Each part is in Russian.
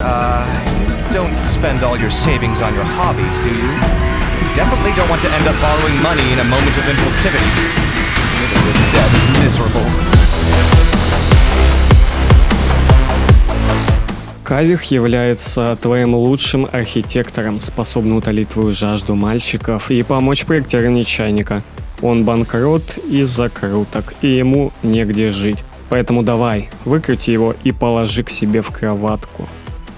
Uh, don't spend all your savings on your hobbies, do you? Definitely don't want to end up borrowing money in a moment of impulsivity. Debt is miserable. Кавих является твоим лучшим архитектором, способным утолить твою жажду мальчиков и помочь проектированию чайника. Он банкрот из-за круток, и ему негде жить. Поэтому давай, выкрути его и положи к себе в кроватку.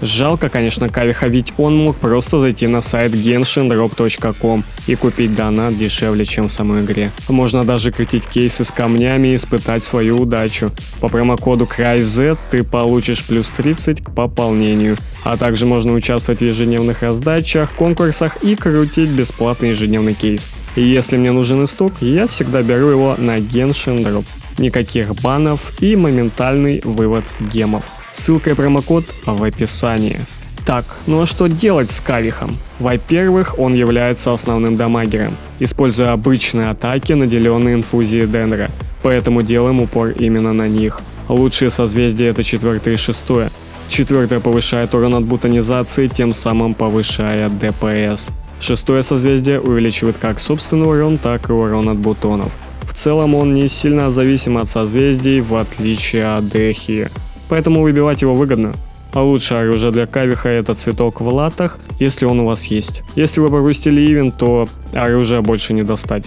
Жалко, конечно, Кавиха, ведь он мог просто зайти на сайт genshinrop.com и купить донат дешевле, чем в самой игре. Можно даже крутить кейсы с камнями и испытать свою удачу. По промокоду CryZ ты получишь плюс 30 к пополнению. А также можно участвовать в ежедневных раздачах, конкурсах и крутить бесплатный ежедневный кейс. И если мне нужен исток, я всегда беру его на Genshin Drop. Никаких банов и моментальный вывод гемов. Ссылка и промокод в описании. Так, ну а что делать с Кавихом? Во-первых, он является основным дамагером, используя обычные атаки, наделенные инфузией Денра, поэтому делаем упор именно на них. Лучшие созвездия это четвертое и шестое. Четвертое повышает урон от бутонизации, тем самым повышая ДПС. Шестое созвездие увеличивает как собственный урон, так и урон от бутонов. В целом он не сильно зависим от созвездий, в отличие от Дехи поэтому выбивать его выгодно. А лучшее оружие для кавиха это цветок в латах, если он у вас есть. Если вы пропустили ивен, то оружие больше не достать.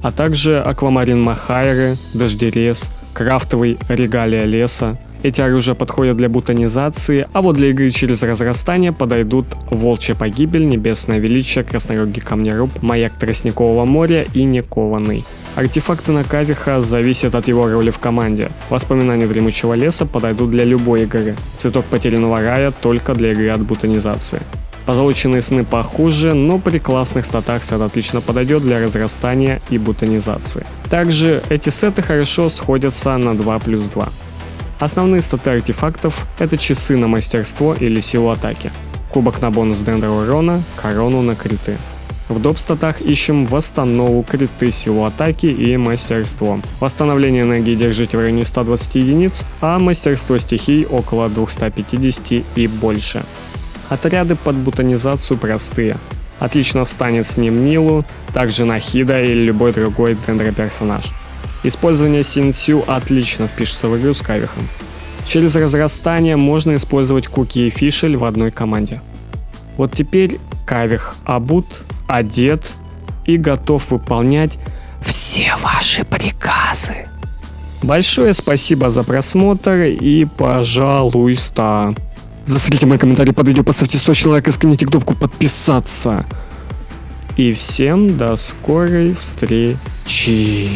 А также аквамарин Махайры, дождерез, крафтовый регалия леса. Эти оружия подходят для бутонизации, а вот для игры через разрастание подойдут Волчья погибель, Небесное величие, Краснорогий камнеруб, Маяк Тростникового моря и Некованный. Артефакты на Кавиха зависят от его роли в команде. Воспоминания Дремучего леса подойдут для любой игры. Цветок потерянного рая только для игры от бутонизации. Позолоченные сны похуже, но при классных статах сет отлично подойдет для разрастания и бутонизации. Также эти сеты хорошо сходятся на 2 плюс 2. Основные статы артефактов – это часы на мастерство или силу атаки, кубок на бонус дендра урона, корону на криты. В доп-статах ищем восстанову, криты, силу атаки и мастерство. Восстановление энергии держите в районе 120 единиц, а мастерство стихий около 250 и больше. Отряды под бутонизацию простые. Отлично встанет с ним Нилу, также Нахида или любой другой дендроперсонаж. Использование Синсю отлично впишется в игру с Кавихом. Через разрастание можно использовать Куки и Фишель в одной команде. Вот теперь Кавих обут, одет и готов выполнять все ваши приказы. Большое спасибо за просмотр и пожалуйста. Застрелите мои комментарии под видео, поставьте сочный лайк и сканите кнопку подписаться. И всем до скорой встречи.